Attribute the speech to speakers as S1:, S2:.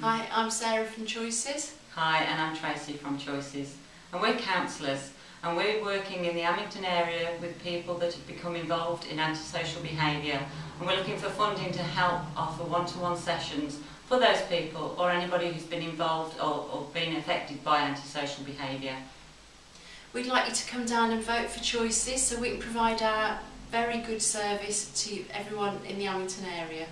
S1: Hi, I'm Sarah from Choices.
S2: Hi, and I'm Tracy from Choices. And we're counsellors, and we're working in the Amington area with people that have become involved in antisocial behaviour. And we're looking for funding to help offer one-to-one sessions for those people or anybody who's been involved or, or been affected by antisocial behaviour.
S1: We'd like you to come down and vote for Choices so we can provide our very good service to everyone in the Amington area.